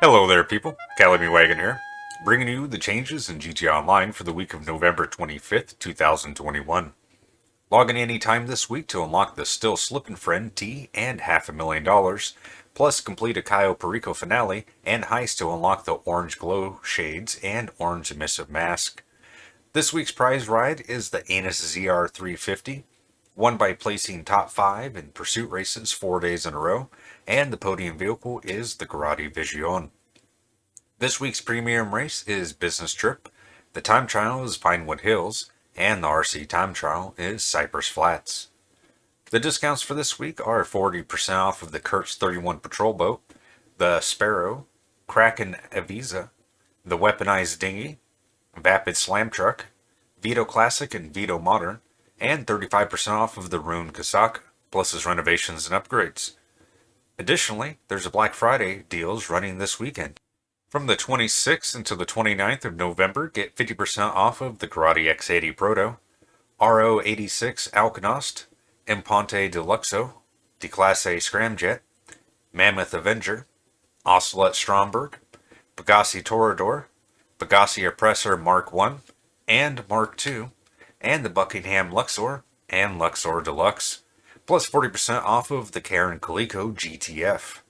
Hello there people, Calamy Wagon here, bringing you the changes in GTA Online for the week of November 25th, 2021. Log in any time this week to unlock the Still Slippin' Friend T and half a million dollars, plus complete a Cayo Perico finale and heist to unlock the Orange Glow Shades and Orange Emissive Mask. This week's prize ride is the Annis ZR350, won by placing top 5 in pursuit races 4 days in a row, and the podium vehicle is the Grotti Visione. This week's premium race is Business Trip, the time trial is Pinewood Hills, and the RC time trial is Cypress Flats. The discounts for this week are 40% off of the Kurtz 31 patrol boat, the Sparrow, Kraken Avisa, the Weaponized Dinghy, Vapid Slam Truck, Veto Classic and Veto Modern, and 35% off of the Rune Kosatka, plus his renovations and upgrades. Additionally, there's a Black Friday deals running this weekend. From the 26th until the 29th of November, get 50% off of the Grotti X80 Proto, RO86 Alkonost, Imponte Deluxo, Declasse Scramjet, Mammoth Avenger, Ocelot Stromberg, Pegassi Toreador, Pegassi Oppressor Mark I and Mark II, and the Buckingham Luxor and Luxor Deluxe, plus 40% off of the Karin Calico GTF.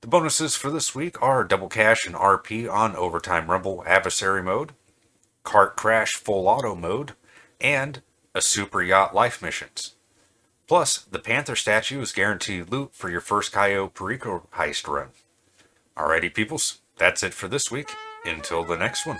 The bonuses for this week are Double Cash and RP on Overtime Rumble Adversary Mode, Cart Crash Full Auto Mode, and a Super Yacht Life Missions. Plus, the Panther statue is guaranteed loot for your first Cayo Perico heist run. Alrighty peoples, that's it for this week. Until the next one.